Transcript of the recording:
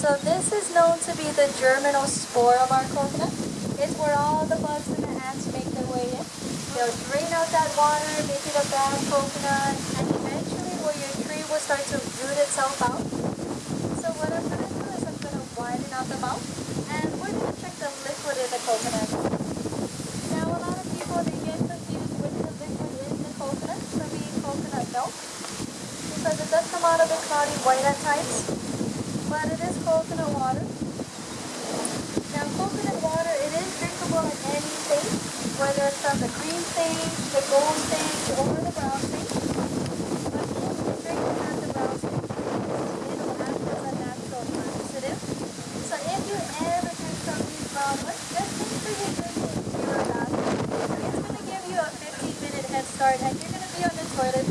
So this is known to be the germinal spore of our coconut. It's where all the bugs and the ants make their way in. They'll drain out that water, make it a bad coconut, and eventually where your tree will start to root itself out. So what I'm going to do is I'm going to widen out the mouth, and we're going to check the liquid in the coconut. Now a lot of people, they get confused with the liquid in the coconut from being coconut milk, because it does come out a bit cloudy white at times, but it is coconut water. Now coconut water, it is drinkable in any state, whether it's from the green state, the gold state, or the brown state. But if you drink it the brown it'll. So if you ever drink. It's going to give you a 15 minute head start and you're going to be on the toilet